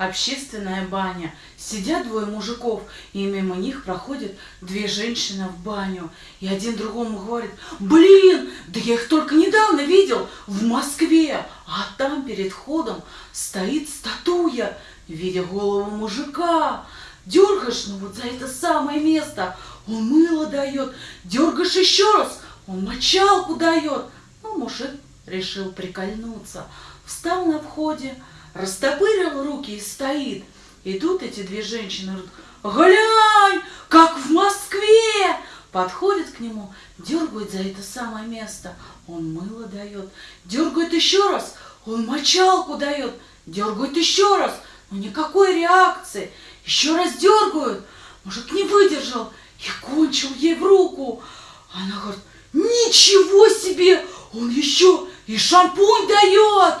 общественная баня. Сидят двое мужиков, и мимо них проходят две женщины в баню. И один другому говорит, блин, да я их только недавно видел в Москве, а там перед входом стоит статуя в виде голову мужика. Дергаешь, ну вот за это самое место, он мыло дает. Дергаешь еще раз, он мочалку дает. Ну, мужик решил прикольнуться. Встал на входе, растопырил руки и стоит. Идут эти две женщины, говорят, глянь, как в Москве! Подходят к нему, дергают за это самое место. Он мыло дает. Дергают еще раз, он мочалку дает. Дергают еще раз, но никакой реакции. Еще раз дергают. Мужик не выдержал и кончил ей в руку. Она говорит, ничего себе, он еще и шампунь дает.